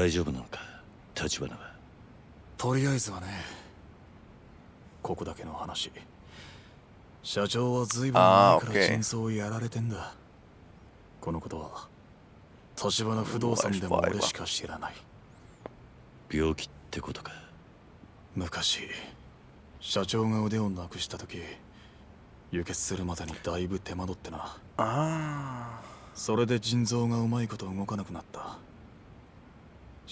大丈夫なのか？立花は。とりあえずはねここだけの話。社長は随分前から真相をやられてんだ。このことは立花不動産でも俺しか知らない。病気ってことか？昔社長が腕をなくした時輸血するまでにだいぶ手間取ってな。ああそれで腎臓がうまいこと動かなくなった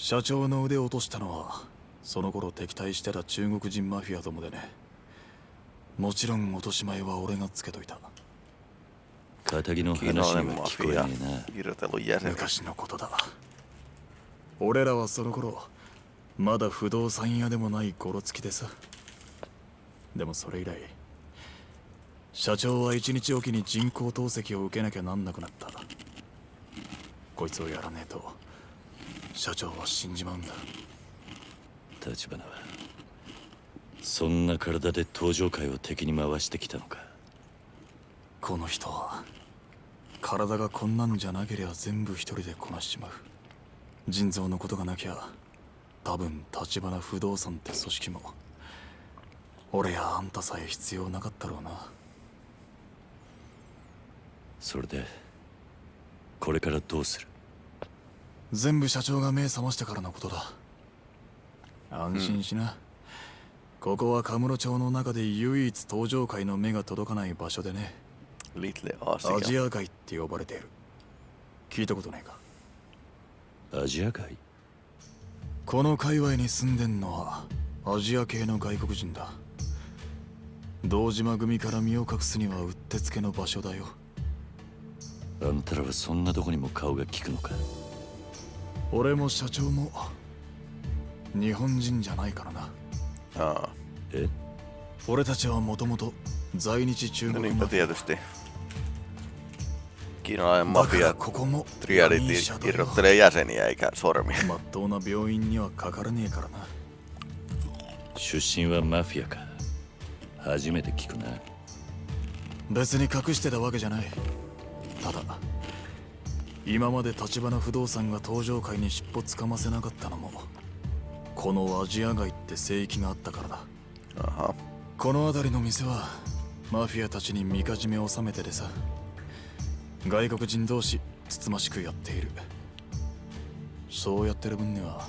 社長の腕を落としたのはその頃敵対してた中国人マフィアどもでね。もちろん落とし前は俺がつけといた。仇の話には聞こえねえな。昔のことだ。俺らはその頃まだ不動産屋でもないゴロつきでさでもそれ以来社長は一日おきに人工透析を受けなきゃなんなくなった。こいつをやらねえと社長は死んじまうんだ。立花はそんな体で登場界を敵に回してきたのか。この人は体がこんなんじゃなけりゃ全部一人でこなしちまう。腎臓のことがなきゃ多分立花不動産って組織も俺やあんたさえ必要なかったろうな。それでこれからどうする？全部社長が目覚ましてからのことだ。安心しな、うん、ここはカムロ町の中で唯一登場界の目が届かない場所でね。アジア界って呼ばれている。聞いたことないか？アジア界この界隈に住んでんのはアジア系の外国人だ。堂島組から身を隠すにはうってつけの場所だよ。あんたらはそんなとこにも顔が利くのか？俺も社長も日本人じゃないからなああえ？俺たちはもともと在日中国マフィア Kiinalainen mafia triality irrottelee jäseniä eikä sormia. まっとうな病院にはかからねえからな。出身はマフィアか。初めて聞くな。別に隠してたわけじゃない。ただ、今まで立花不動産が登場界に尻尾つかませなかったのも、このアジア街って聖域があったからだ。この辺りの店は、マフィアたちにみかじめを収めてでさ。外国人同士つつましくやっているそうやってる分には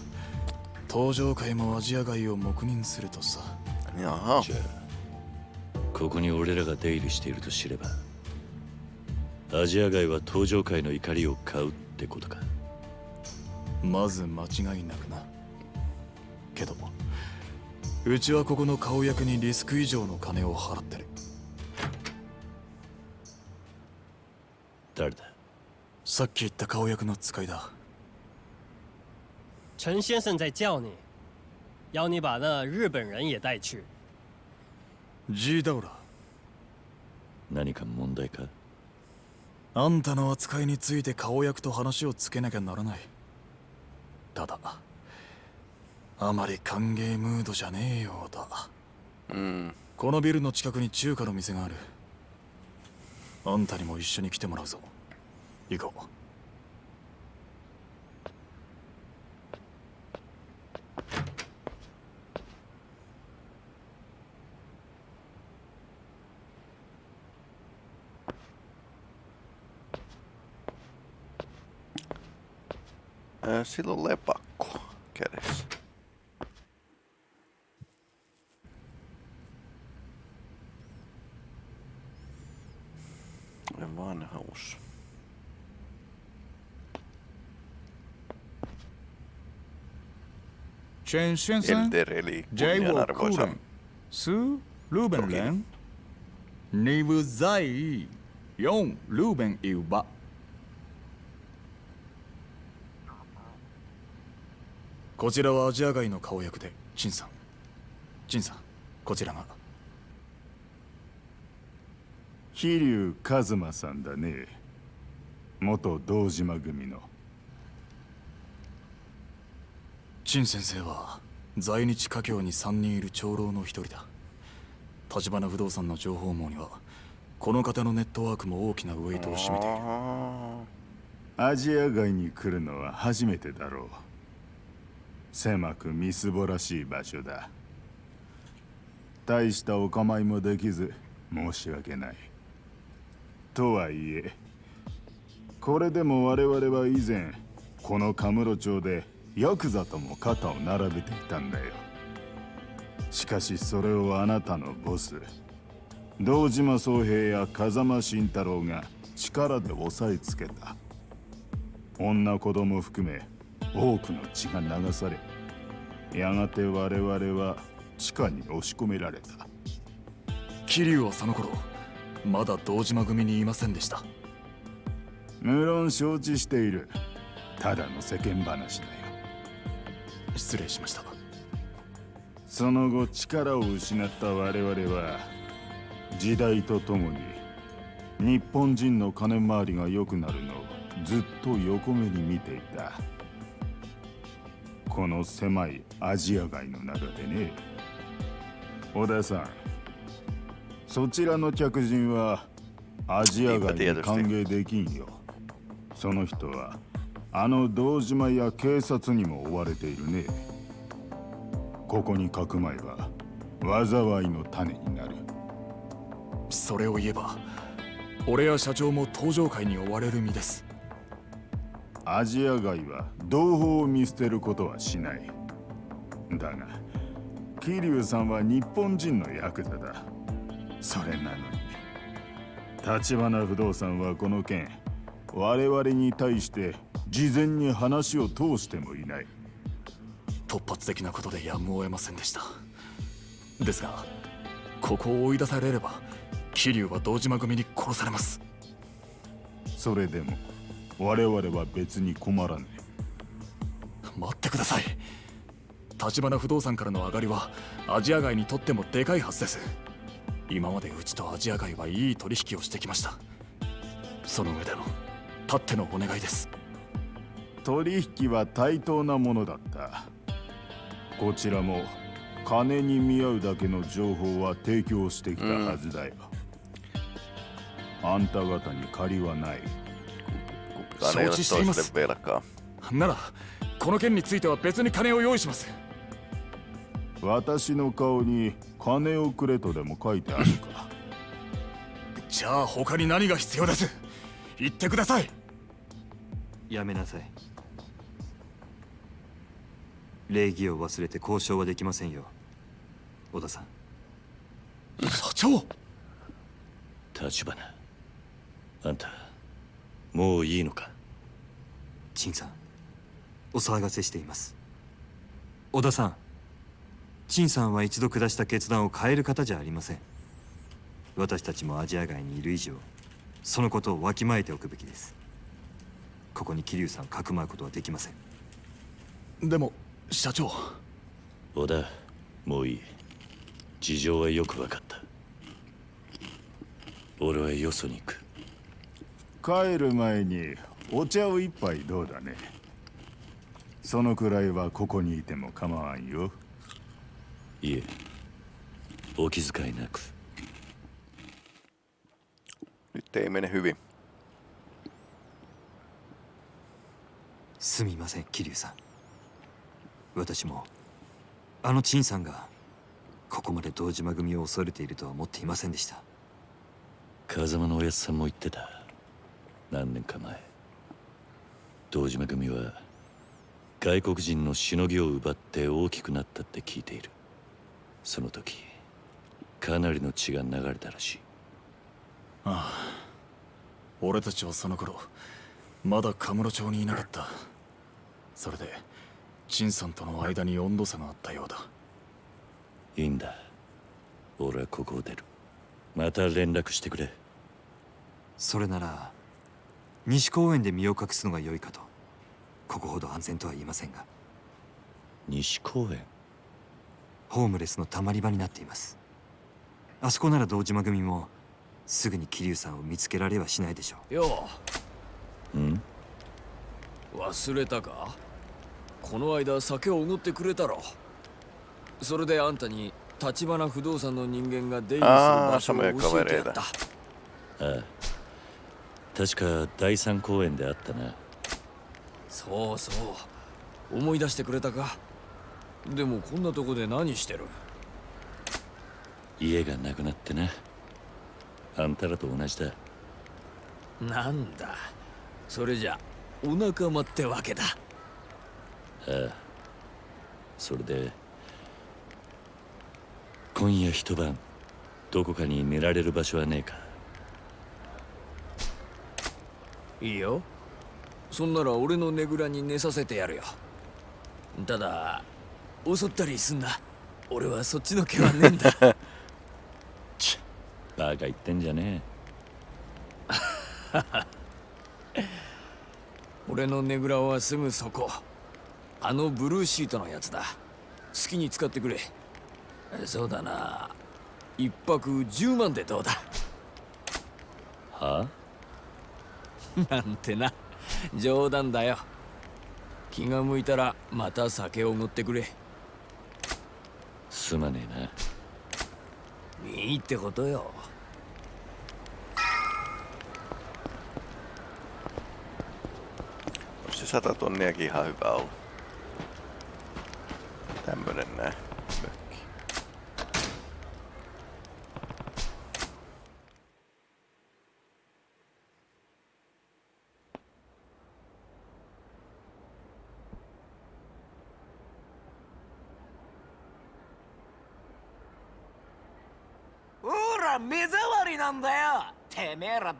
登場界もアジア街を黙認するとさじゃあここに俺らが出入りしていると知ればアジア街は登場界の怒りを買うってことか。まず間違いなくな。けどうちはここの顔役にリスク以上の金を払ってる。誰だ？さっき言った顔役の使いだ。陳先生在叫你。要你把那日本人也带去。ジーダウラ何か問題か？あんたの扱いについて顔役と話をつけなきゃならない。ただあまり歓迎ムードじゃねえようだ。うん。このビルの近くに中華の店がある。あんたにも一緒に来てもらうぞ。行こう silloin lepakko kädessä. Vanhaus. Chen Shenzhen, Jai Wokuren, Su Ruben Len, Nivu Zai, Yong Ruben Ilba. こちらはアジア街の顔役で陳さん。陳さんこちらが。桐生一馬さんだね。元堂島組の。陳先生は在日華僑に3人いる長老の一人だ。立花不動産の情報網にはこの方のネットワークも大きなウェイトを占めている。アジア街に来るのは初めてだろ狭くみすぼらしい場所だ。大したお構いもできず申し訳ない。とはいえこれでも我々は以前このカムロ町でヤクザとも肩を並べていたんだよ。しかしそれをあなたのボス堂島宗平や風間慎太郎が力で押さえつけた。女子供含め多くの血が流されやがて我々は地下に押し込められた。桐生はその頃まだ堂島組にいませんでした。無論承知している。ただの世間話だよ。失礼しました。その後力を失った我々は時代とともに日本人の金回りが良くなるのをずっと横目に見ていたこの狭いアジア街の中でね。小田さんそちらの客人はアジア街に歓迎できんよ。その人はあの堂島や警察にも追われているね。ここにかくまえば災いの種になる。それを言えば俺や社長も登場会に追われる身です。アジア街は同胞を見捨てることはしない。だが桐生さんは日本人のヤクザだ。それなのに橘不動産はこの件我々に対して事前に話を通してもいない。突発的なことでやむを得ませんでした。ですがここを追い出されれば桐生は堂島組に殺されます。それでも我々は別に困らね待ってください。橘不動産からの上がりはアジア街にとってもでかいはずです。今までうちとアジア街はいい取引をしてきました。その上でのたってのお願いです。取引は対等なものだった。こちらも金に見合うだけの情報は提供してきたはずだよ、あんた方に借りはない承知しています.ならこの件については別に金を用意します。私の顔に金をくれとでも書いてあるか。じゃあ他に何が必要です。言ってください。やめなさい。礼儀を忘れて交渉はできませんよ。小田さん。社長！立花。あんたもういいのか？陳さんお騒がせしています。小田さん陳さんは一度下した決断を変える方じゃありません。私たちもアジア外にいる以上そのことをわきまえておくべきです。ここに桐生さんをかくまうことはできません。でも社長。小田もういい。事情はよく分かった。俺はよそに行く帰る前にお茶を一杯どうだね？そのくらいはここにいても構わんよ。いえお気遣いなく。Nyt ei mene hyvin. すみません桐生さん。私もあの陳さんがここまで堂島組を恐れているとは思っていませんでした。風間のおやつさんも言ってた何年か前堂島組は外国人のしのぎを奪って大きくなったって聞いている。その時かなりの血が流れたらしい。ああ俺たちはその頃まだカムロ町にいなかった。それで陳さんとの間に温度差があったようだ。いいんだ。俺はここを出る。また連絡してくれ。それなら西公園で身を隠すのが良いかとここほど安全とは言いませんが。西公園？ホームレスのたまり場になっています。あそこなら堂島組もすぐに桐生さんを見つけられはしないでしょう。よう。ん？う忘れたか？この間酒をおごってくれたろ。それであんたに橘不動産の人間が出入りする場所を教えてやった。ああ確か第三公園であったな。そうそう。思い出してくれたか。でもこんなとこで何してる？家がなくなってな。あんたらと同じだ。なんだ。それじゃお仲間ってわけだ。ああ。それで今夜一晩どこかに寝られる場所はねえかいいよ。そんなら俺のねぐらに寝させてやるよ。ただ襲ったりすんな。俺はそっちの毛はねえんだ。バカ言ってんじゃね 俺のねぐらはすぐそこ。あのブルーシートのやつだ。好きに使ってくれ。そうだな。一泊10万でどうだ？えはなんてな。冗談だよ。気が向いたらまた酒をおってくれ。すまねえな。いいってことよ。さたとネギハウバウ。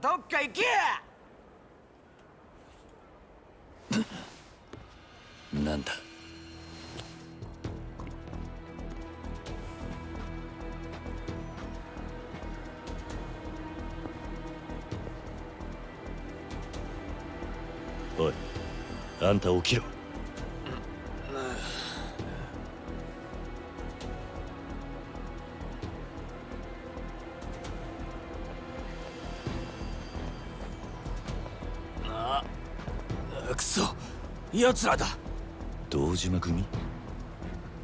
どっか行け！なんだ？おいあんた起きろ。奴らだ。堂島組？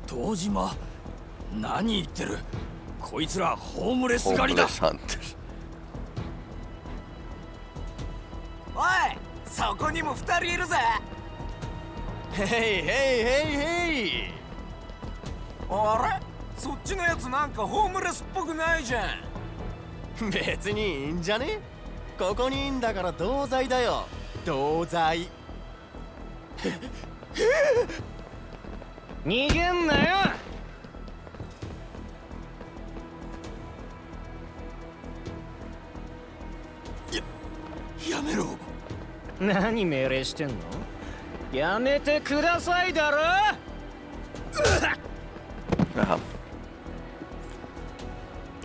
堂島？何言ってる？こいつらホームレスホー狩りだ。ムレス。おいそこにも二人いるぜ。ヘイヘイヘイヘイ。あれ？そっちのやつなんかホームレスっぽくないじゃん。別にいいんじゃね？ここにいんだから同罪だよ。同罪逃げんなよ！やめろ。何命令してんの？やめてくださいだろ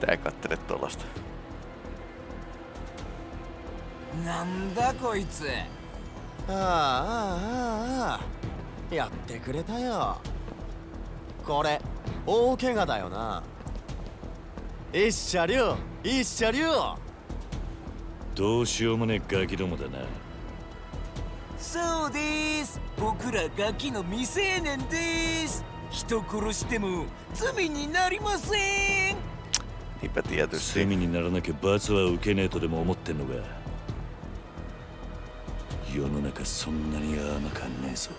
！Kattelet tuollaista. なんだこいつああああああやってくれたよ。これ大怪我だよな。一車両一車両どうしようもねえガキどもだな。そうです。僕らガキの未成年です。人殺しても罪になりません.罪にならなきゃ罰は受けねえとでも思ってんのか世の中そんなに甘かんねえぞ。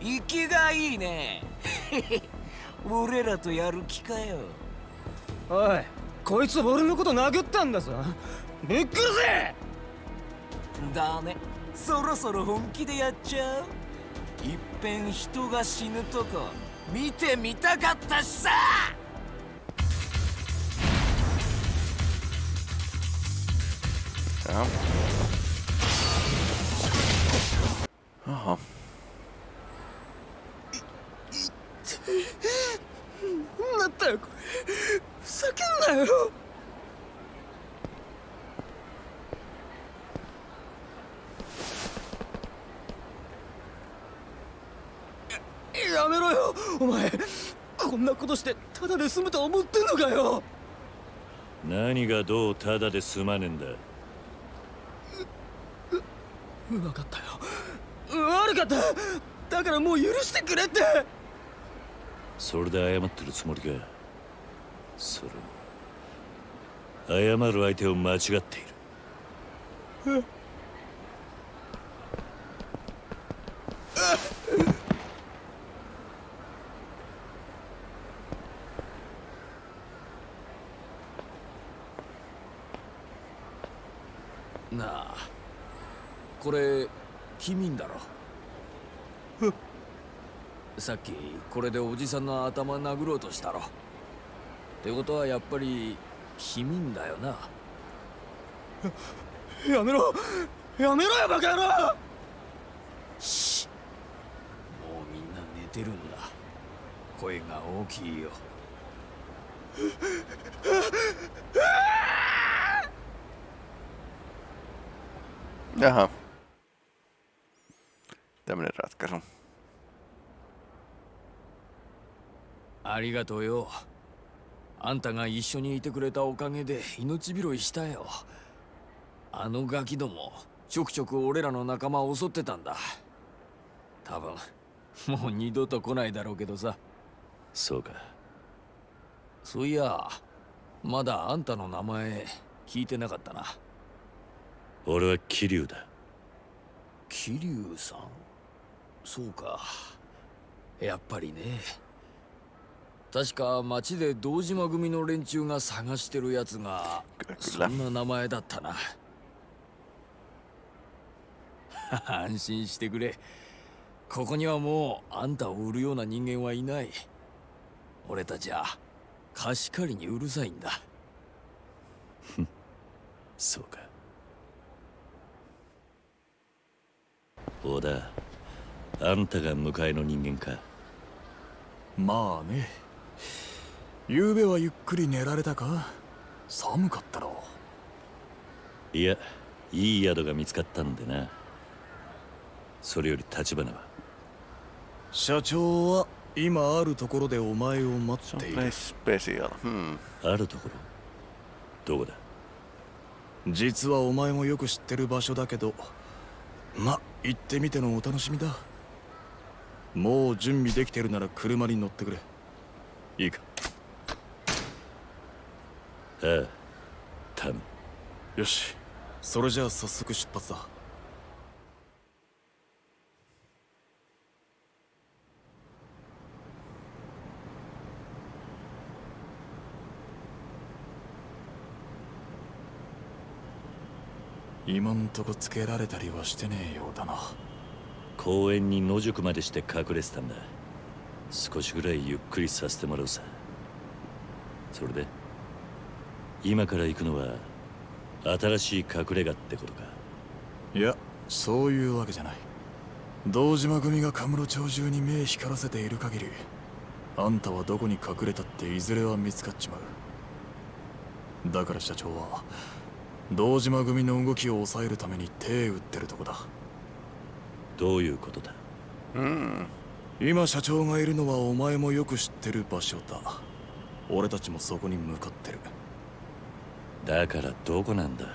生きがいいね。俺らとやる気かよ。おいこいつ俺のこと殴ったんだぞ。ぶっ殺せだねそろそろ本気でやっちゃう。いっぺん人が死ぬとこ見てみたかったしさ。Jaha. Jaha. なんだよこれふざけんなよややめろよお前こんなことしてただで済むと思ってんのかよ何がどうただで済まねえんだ分かったよ悪かった。だからもう許してくれって。それで謝ってるつもりか。それも。謝る相手を間違っている。なあ。これ君だろ。さっきこれでおじさんの頭殴ろうとしたろ。ってことはやっぱり君だよな。やめろ。やめろよバカ野郎。もうみんな寝てるんだ。声が大きいよ。Jaha. Tämmönen ratkaisu. ありがとうよ。あんたが一緒にいてくれたおかげで命拾いしたよ。あのガキどもちょくちょく俺らの仲間を襲ってたんだ。多分もう二度と来ないだろうけどさ。そうか。そういやまだあんたの名前聞いてなかったな。俺は桐生だ。桐生さん？そうか。やっぱりね確か町で堂島組の連中が探してるやつがそんな名前だったな。安心してくれ。ここにはもうあんたを売るような人間はいない。俺たちは貸し借りにうるさいんだ。そうか。小田あんたが迎えの人間か。まあね昨べはゆっくり寝られたか？寒かったろ。いやいい宿が見つかったんでな。それより立花は？社長は今あるところでお前を待っている。Special. Hmm. あるところ？どこだ？実はお前もよく知ってる場所だけどま行ってみてのお楽しみだ。もう準備できてるなら車に乗ってくれいいか。ああ頼む。よし。それじゃあ早速出発だ。今んとこつけられたりはしてねえようだな。公園に野宿までして隠れてたんだ少しぐらいゆっくりさせてもらうさ。それで今から行くのは新しい隠れ家ってことか？いやそういうわけじゃない。堂島組がカムロ町中に目光らせている限りあんたはどこに隠れたっていずれは見つかっちまう。だから社長は堂島組の動きを抑えるために手打ってるとこだ。どういうことだ？Hmm. 今社長がいるのはお前もよく知ってる場所だ。俺たちもそこに向かってる。だからどこなんだ？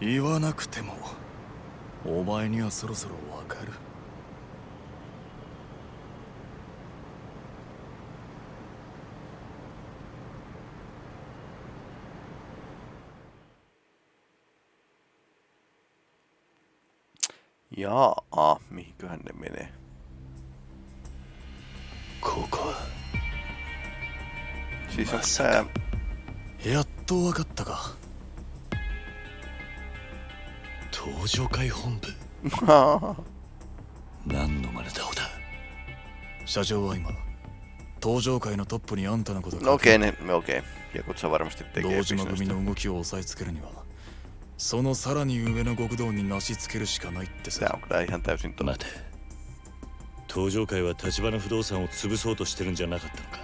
言わなくてもお前にはそろそろわかる「Jaa, mihinköhän ne menee? ここは。Siis onko tää... やっとわかったか。登場会本部。何の真似だ小田社長は今登場界のトップにあんたのこと ne, okei. Jakutsa varmasti tekee 堂島組.の動きを抑えつけるにはそのさらに上の極道になしつけるしかないってさ.待て登場会は橘不動産を潰そうとしてるんじゃなかったのか？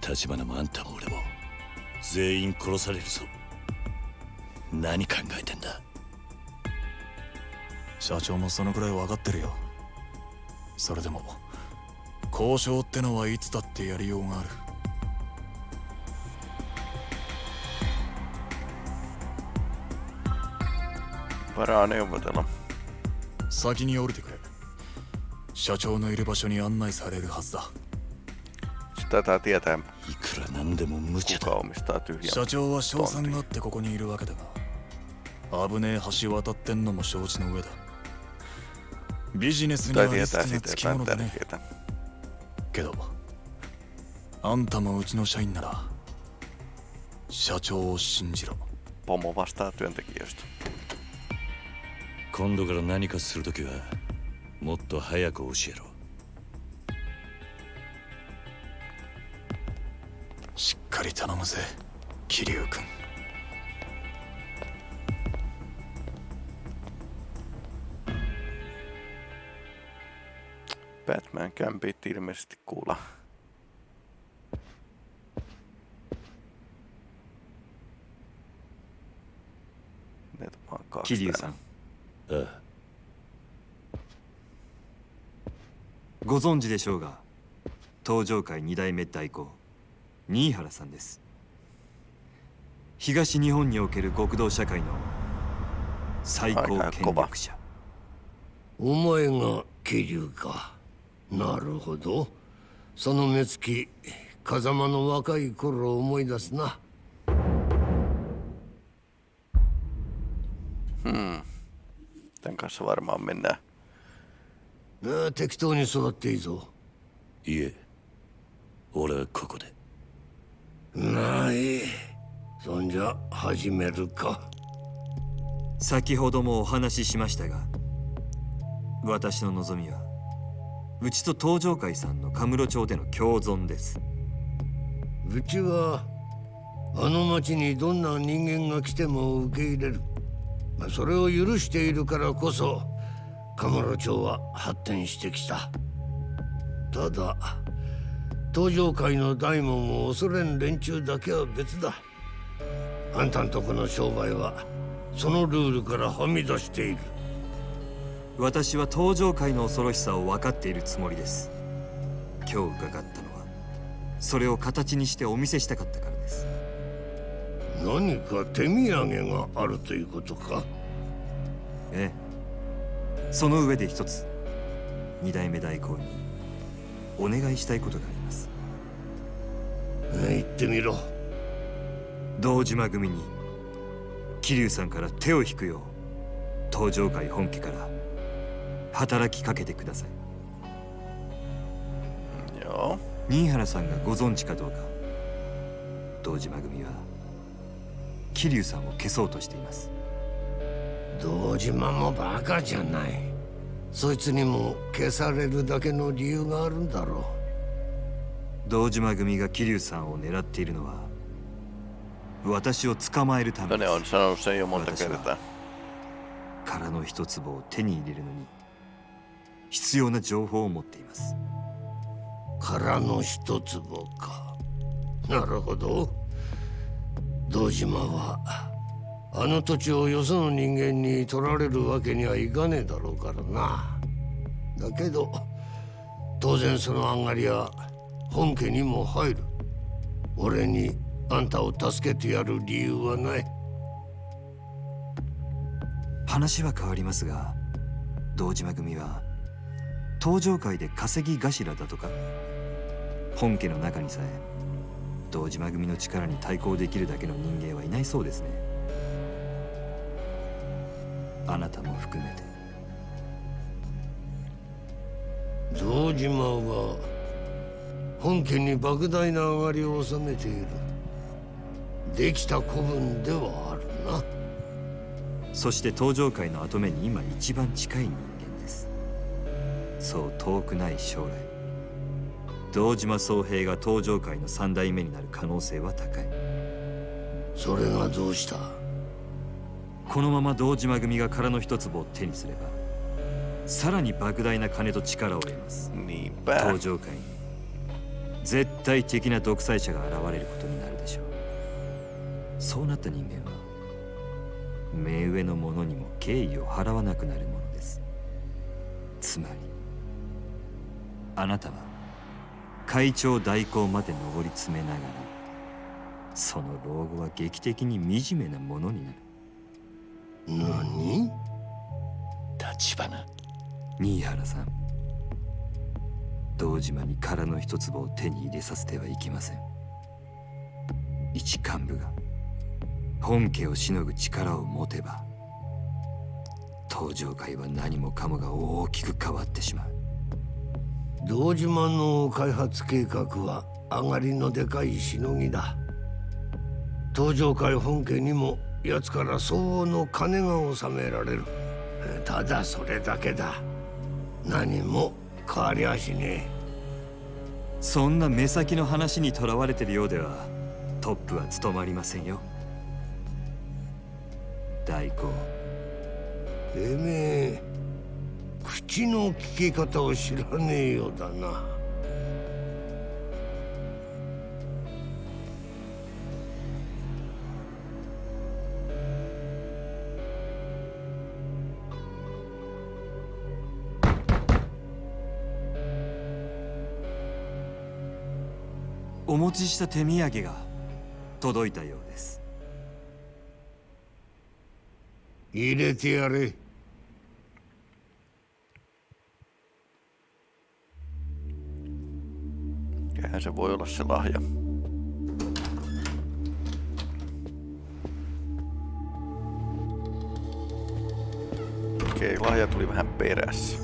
橘もあんたも俺も全員殺されるぞ。何考えてんだ？社長もそのくらい分かってるよ。それでも交渉ってのはいつだってやりようがある.先に降りてくれ社長のいる場所に案内されるはずだ taitaa tietää, いくらなんでも無茶 kuka だ omistaa 社長は賞賛.があってここにいるわけだが危ねえ橋渡ってんのも承知の上だビジネスには Tai リス tietää クがつき jotain ものだね tärkeää. けどあんたもうちの社員なら社長を信じろ pomo vastaa työntekijöistä. 今度から何かするときはもっと早く教えろしっかり頼むぜ桐生君 Batman kämpit ilmeisesti kuulla. Ne vaan kaksi 桐生さん täällä. ああご存知でしょうが東上会二代目代行新原さんです。東日本における極道社会の最高権力者。お前が桐生か。なるほど。その目つき風間の若い頃を思い出すな。Tämän kanssa varmaan mennään. ああ適当に育っていいぞ。いえ俺はここで。ないそんじゃ始めるか。先ほどもお話ししましたが私の望みはうちと東上会さんのカムロ町での共存です。うちはあの町にどんな人間が来ても受け入れる、まあ、それを許しているからこそカムロ町は発展してきた。ただ東上会の大門を恐れん連中だけは別だ。あんたんとこの商売はそのルールからはみ出している。私は東上会の恐ろしさを分かっているつもりです。今日伺ったのはそれを形にしてお見せしたかったからです。何か手土産があるということか？ええその上で一つ二代目代行にお願いしたいことがあります。言ってみろ。堂島組に桐生さんから手を引くよう東上会本家から働きかけてください.新原さんがご存知かどうか堂島組は桐生さんを消そうとしています堂島もバカじゃない。そいつにも消されるだけの理由があるんだろ堂島組が桐生さんを狙っているのは私を捕まえるためです。私は.空の一坪を手に入れるのに必要な情報を持っています。空の一坪か。なるほど。堂島はあの土地をよその人間に取られるわけにはいかねえだろうからな。だけど当然その上がりは本家にも入る。俺にあんたを助けてやる理由はない。話は変わりますが堂島組は東上界で稼ぎ頭だとか。本家の中にさえ堂島組の力に対抗できるだけの人間はいないそうですね。あなたも含めて。堂島は本家に莫大な上がりを収めている。できた子分ではあるな。そして東上界の跡目に今一番近い人間です。そう遠くない将来。堂島宗平が東上界の三代目になる可能性は高い。それがどうした？このまま堂島組が空の一坪を手にすればさらに莫大な金と力を得ます.東上界に絶対的な独裁者が現れることになるでしょう。そうなった人間は目上の者にも敬意を払わなくなるものです。つまりあなたは会長代行まで上り詰めながらその老後は劇的に惨めなものになる何？立花。新原さん。堂島に空の一坪を手に入れさせてはいけません。一幹部が本家をしのぐ力を持てば東上界は何もかもが大きく変わってしまう。堂島の開発計画は上がりのでかいしのぎだ。東上会本家にも奴から相応の金が納められる。ただそれだけだ。何も変わりゃしねえ。そんな目先の話にとらわれてるようではトップは務まりませんよ。代行てめえ口の利き方を知らねえようだなお持ちした手土産が届いたようです入れてやれ Mikähän se voi olla se lahja? Okei, lahja tuli vähän perässä.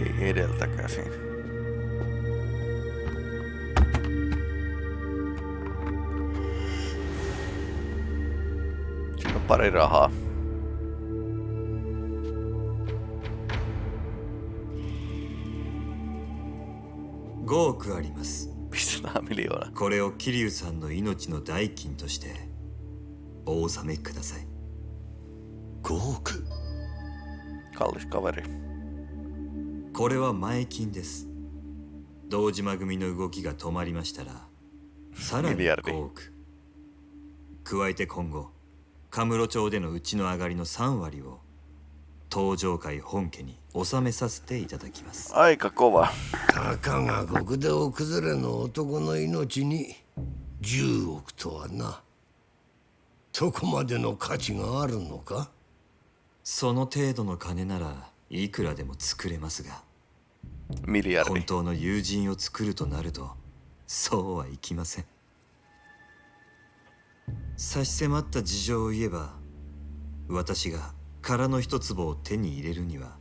Ei edeltä käsin. Pari rahaa. 5億あります7ミリオーナこれを桐生さんの命の代金としてお納めください。5億 kallis kaveri. これは前金です。堂島組の動きが止まりましたらさらにミリアル5億加えて今後カムロ町でのうちの上がりの3割を東上会本家に納めさせていただきます。aika kova たかが極道崩れの男の命に10億とはな。そこまでの価値があるのか？その程度の金ならいくらでも作れますがミリアル本当の友人を作るとなるとそうはいきません差し迫った事情を言えば私が空の一坪を手に入れるには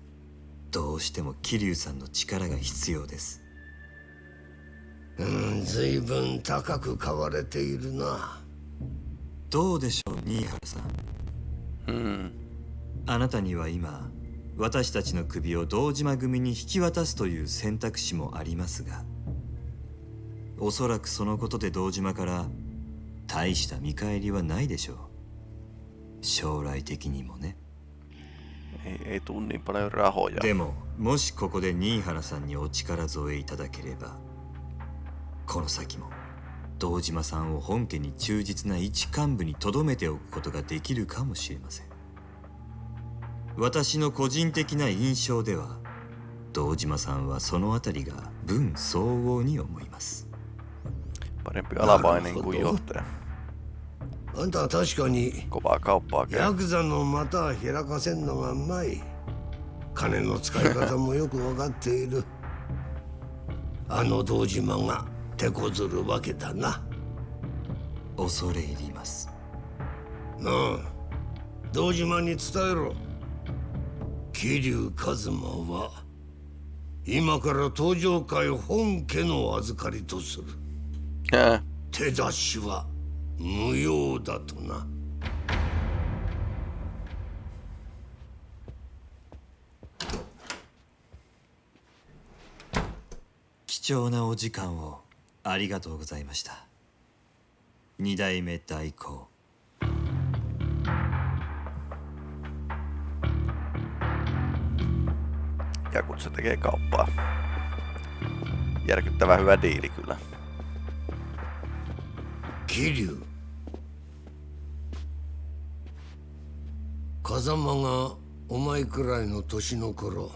どうしても桐生さんの力が必要です。うん随分高く買われているな。どうでしょう新原さん。うん。あなたには今私たちの首を堂島組に引き渡すという選択肢もありますがおそらくそのことで堂島から大した見返りはないでしょう。将来的にもね。でももしここで新原さんにお力添えいただければこの先も堂島さんを本家に忠実な一幹部に留めておくことができるかもしれません。私の個人的な印象では堂島さんはそのあたりが分相応に思います。parempi alamainen kuin johtaja あんたは確かにヤクザの股開かせんのがうまい。金の使い方もよく分かっている。あの堂島が手こずるわけだな。恐れ入ります。なあ堂島に伝えろ。桐生一馬は今から登場会本家の預かりとする。手出しは無用だとな貴重なお時間をありがとうございました二代目代行 ja kun se tekee kauppaa. Järkyttävän hyvä diili kyllä. 桐風間がお前くらいの年の頃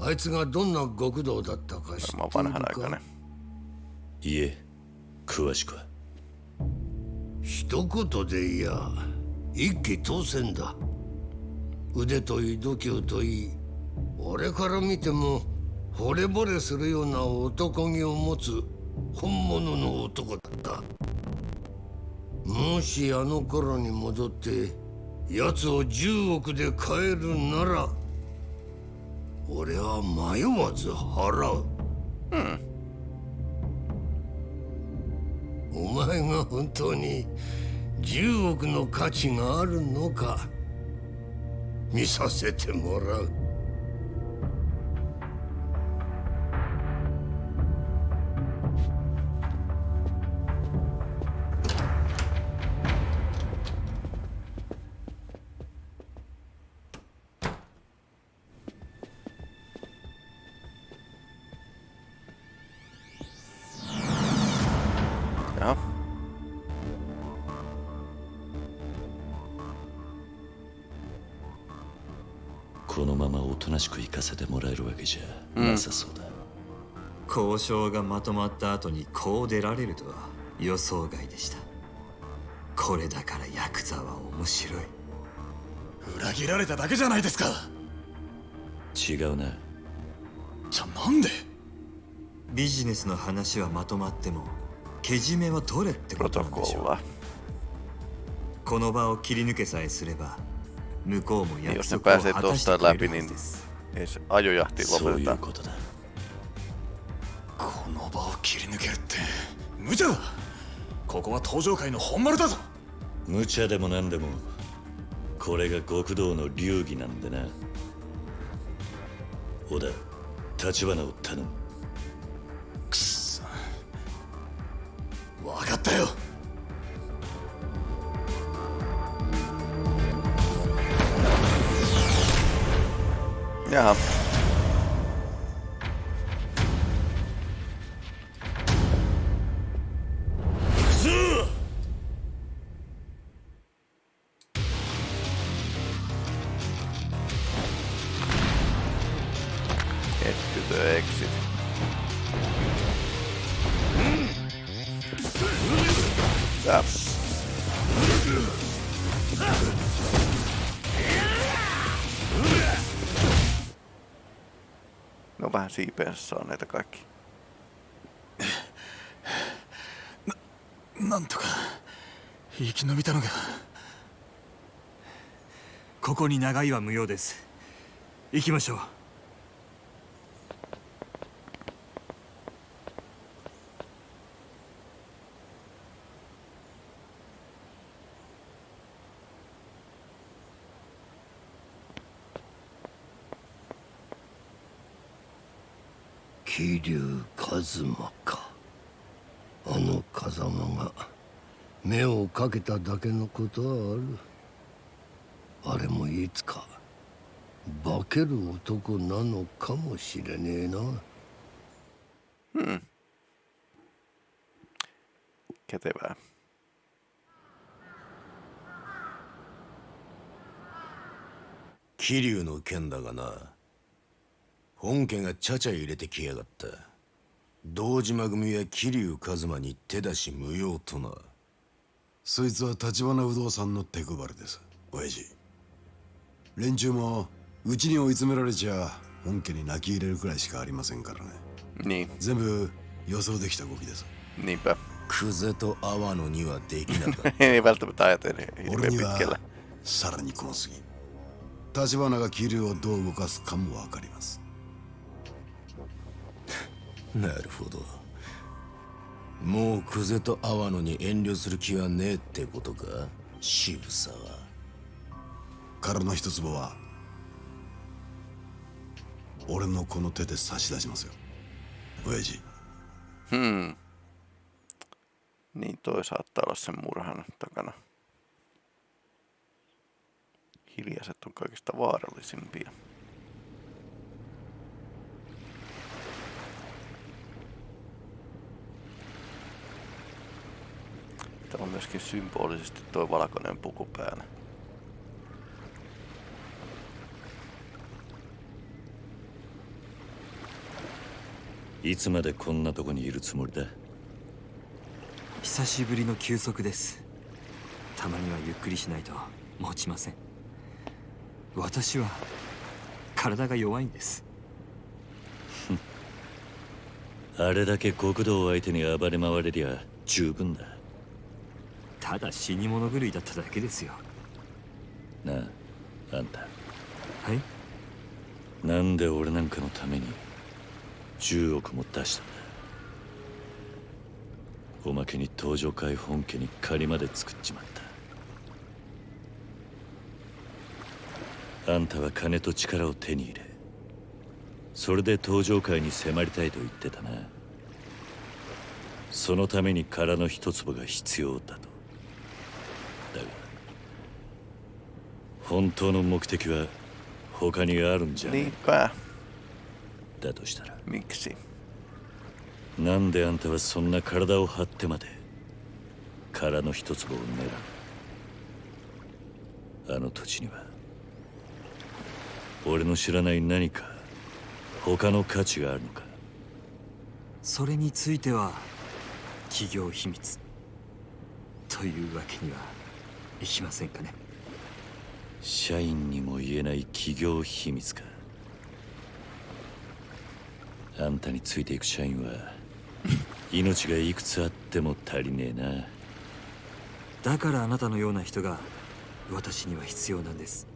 あいつがどんな極道だったか知っている oon vanhanaikainen. かいえ詳しくは一言でいや一気当選だ腕といい度胸といい俺から見ても惚れ惚れするような男気を持つ本物の男だったもしあの頃に戻って奴を10億で買えるなら俺は迷わず払う。うん。お前が本当に10億の価値があるのか見させてもらう。のままおとなしく行かせてもらえるわけじゃなさそうだ、交渉がまとまった後にこう出られるとは予想外でした。これだからヤクザは面白い。裏切られただけじゃないですか。違うな。じゃあなんで？ビジネスの話はまとまってもけじめは取れってことなんでしょう。この場を切り抜けさえすれば向こうも Niin 約 jos ne 束を pääsee 果たして tuosta läpi, niin ずです ei se ajojahti そういう lopeteta. ことだこの場を切り抜けるって無茶だここは登場界の本丸だぞ無茶でも何でもこれが極道の流儀なんでな小田立花を頼むくっそ分かったよ Jaha. Siipeensä saa näitä kaikki. なんとか生き延びたのがここに長いは無用です行きましょう桐生一馬か。あの風間が目をかけただけのことはある。あれもいつか化ける男なのかもしれねえな。Hmm. Kätevää. 桐生の件だがな。本家がちゃちゃ入れてきやがった堂島組や桐生一馬に手出し無用とな。そいつは立花不動産の手配りです。親父。連中もうちに追い詰められちゃ本家に泣き入れるくらいしかありませんからね。Niin, 全部予想できた動きです。niinpä. ク。ゼと阿波野にはできなかった。俺には.さらにこの次立花が桐生をどう動かすかもわかりますなるほどもうクゼと阿波野に遠慮する気はねえってことか渋沢彼の一坪は俺のこの手で差し出しますよ親父 Hmm. Niin toi saattaa olla sen murhan takana. Hiljaiset on kaikista vaarallisimpia. Täällä on myöskin symbolisesti tuo valkoinen puku päällä. いつまでこんなとこにいるつもりだ久しぶりの休息ですたまにはゆっくりしないと持ちません私は体が弱いんですあれだけ極道を相手に暴れ回れりゃ十分だただ死に物狂いだっただけですよ。なああんた。はい？なんで俺なんかのために10億も出したんだ？おまけに登場会本家に借りまで作っちまった。あんたは金と力を手に入れそれで登場界に迫りたいと言ってたな。そのために殻の一粒が必要だっ本当の目的は他にあるんじゃない Niinpä. だとしたら。Miksi? なんであんたはそんな体を張ってまで殻の一粒を狙う？あの土地には。俺の知らない何か他の価値があるのか？それについては企業秘密。というわけにはいきませんかね？社員にも言えない企業秘密か。あんたについていく社員は 命がいくつあっても足りねえな。だからあなたのような人が私には必要なんです。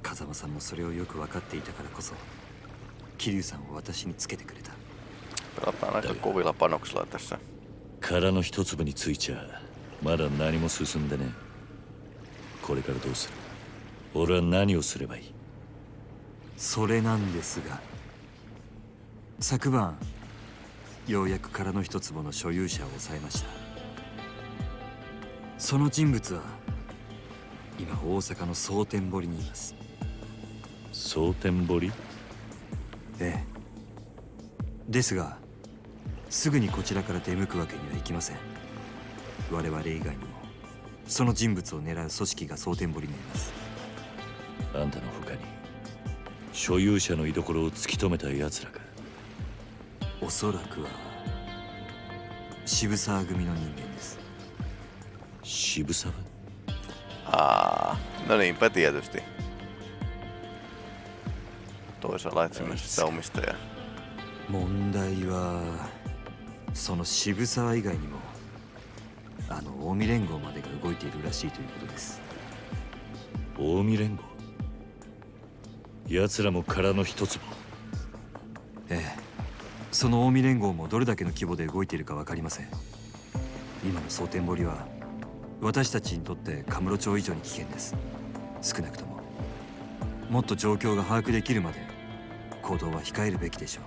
風間さんもそれをよく分かっていたからこそ桐生さんを私につけてくれた。Pelataan aika kovilla panoksilla tässä? 殻の一粒についちゃまだ何も進んでねこれからどうする？俺は何をすればいい？それなんですが昨晩ようやく殻の一坪の所有者を抑えました。その人物は今大阪の蒼天堀にいます。蒼天堀？ええ。ですがすぐにこちらから出向くわけにはいきません。我々以外にもその人物を狙う組織が蒼天堀にいます。あんたの他に所有者の居所を突き止めた奴らがおそらくは渋沢組の人間です。渋沢？Aa, no niinpä tietysti. Toisaalla etsimässä sitä omistajaa. 問題はその渋沢以外にもあの近江連合まで。が動いているらしいということです。近江連合。奴らも殻の一粒ええ。その近江連合もどれだけの規模で動いているか分かりません。今の蒼天堀は私たちにとってカムロ町以上に危険です。少なくとも。もっと状況が把握できるまで行動は控えるべきでしょう。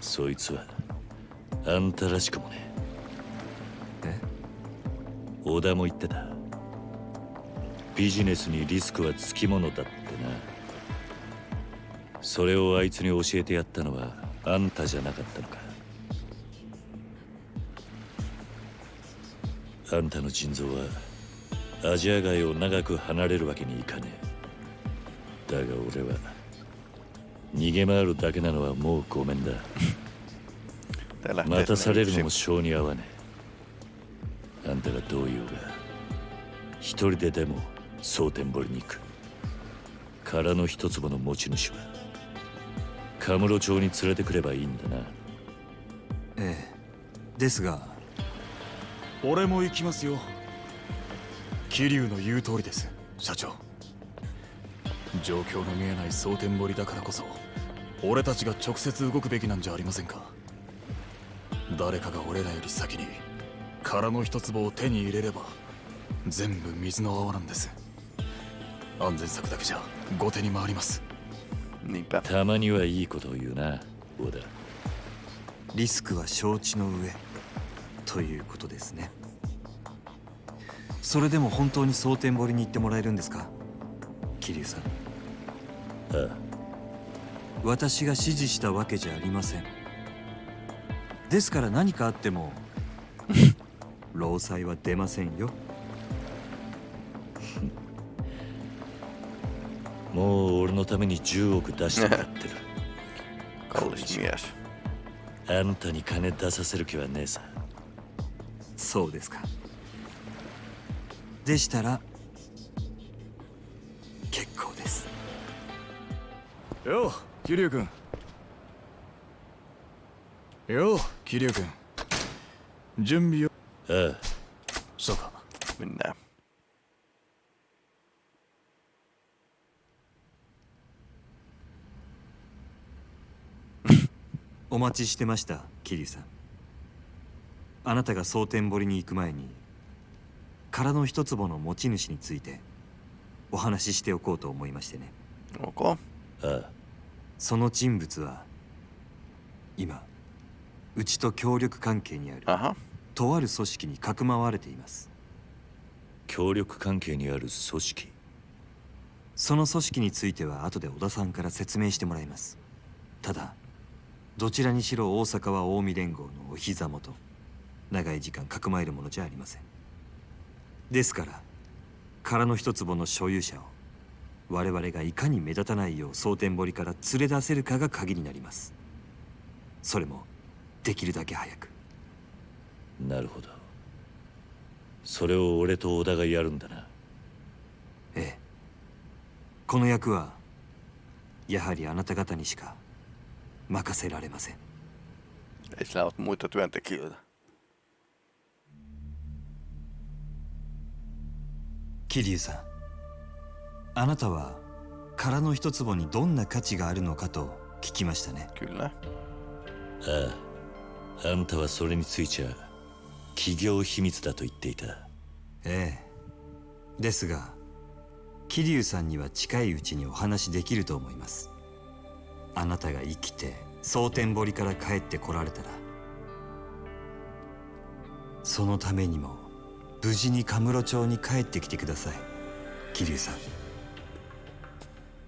そいつはあんたらしくもねえ小田も言ってた。ビジネスにリスクはつきものだってな。それをあいつに教えてやったのはあんたじゃなかったのか。あんたの腎臓はアジア街を長く離れるわけにいかねえ。だが俺は逃げ回るだけなのはもうごめんだ。待たされるのも性に合わねえあんたが一人ででも蒼天堀に行く。殻の一粒の持ち主はカムロ町に連れてくればいいんだな。ええ。ですが。俺も行きますよ。桐生の言う通りです社長。状況の見えない蒼天堀だからこそ俺たちが直接動くべきなんじゃありませんか。誰かが俺らより先に殻の一粒を手に入れれば全部水の泡なんです。安全策だけじゃ後手に回ります.たまにはいいことを言うな小田。リスクは承知の上ということですね。それでも本当に蒼天堀に行ってもらえるんですか？桐生さん。ああ。私が指示したわけじゃありません。ですから何かあっても労災は出ませんよ。もう俺のために10億出してもらってる あんたに金出させる気はねえさ。そうですか。でしたら結構です。よう桐生君。よう桐生君。準備をああそうか。Mennään. お待ちしてました桐生さん。あなたが蒼天堀に行く前に殻の一坪の持ち主についてお話ししておこうと思いましてね。ああその人物は今うちと協力関係にあるとある組織にかくまわれています。協力関係にある組織。その組織については後で小田さんから説明してもらいます。ただどちらにしろ大阪は近江連合のお膝元。長い時間かくまえるものじゃありません。ですから殻の一坪の所有者を我々がいかに目立たないよう蒼天堀から連れ出せるかが鍵になります。それもできるだけ早くなるほど。それを俺と小田がやるんだな。ええ。この役はやはりあなた方にしか任せられません.桐生さんあなたは殻の一坪にどんな価値があるのかと聞きましたね.あああんたはそれについちゃ企業秘密だと言っていた。ええ。ですが桐生さんには近いうちにお話しできると思います。あなたが生きて蒼天堀から帰ってこられたら。そのためにも無事にカムロ町に帰ってきてください。桐生さん。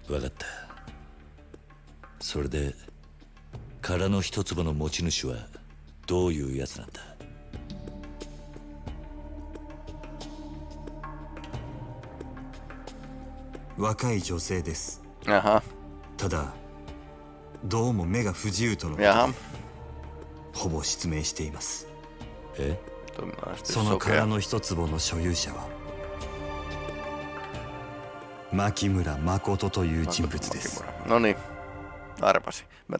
分かった。それで殻の一坪の持ち主はどういうやつなんだ？若い女性です。ただ、どうも目が不自由とのことで.ほぼ失明しています。え？その.殻の一坪の所有者は、牧村誠という人物です。Arvasin. Mä,